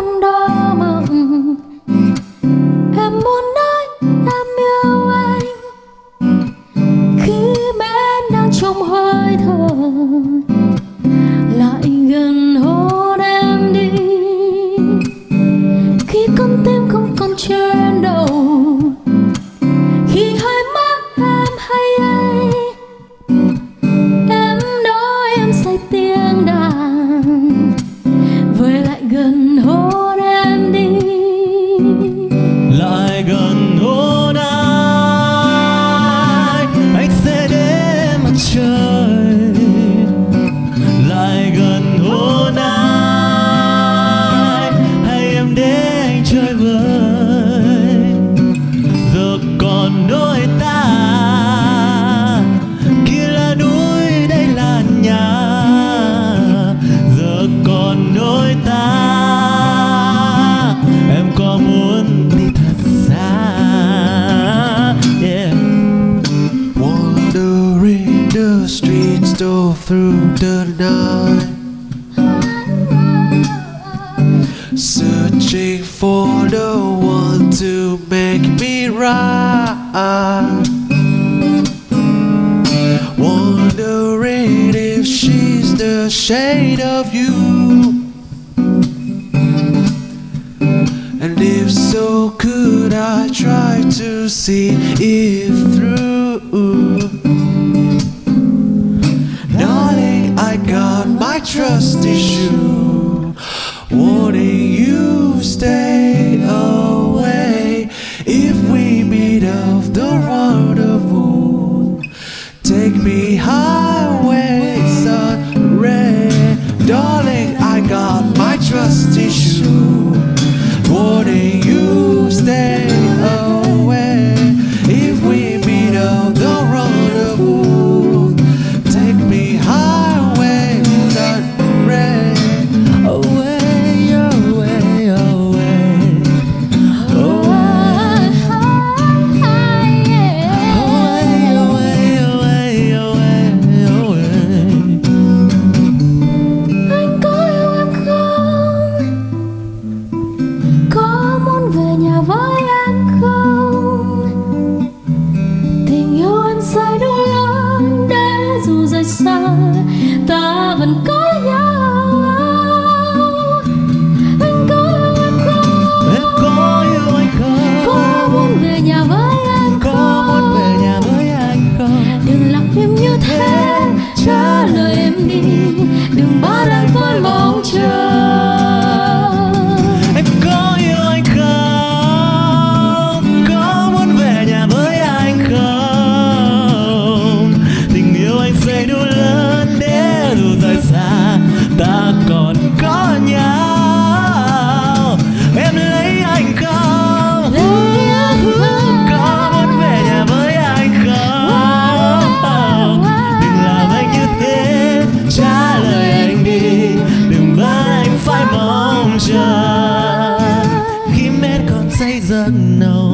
con đó mộng. Em muốn nói em yêu anh. Khi bên đang trong hơi thở, lại gần hôn em đi. Khi con tim không còn trên đầu, khi hai mắt em hay em And hôn em stole through the night. Searching for the one to make me right. Wondering if she's the shade of you. And if so, could I try to see it through trust issue. Warning you, stay away if we meet off the rendezvous. Take me highway, sun ray. Darling, I got my trust issue. Warning you, stay know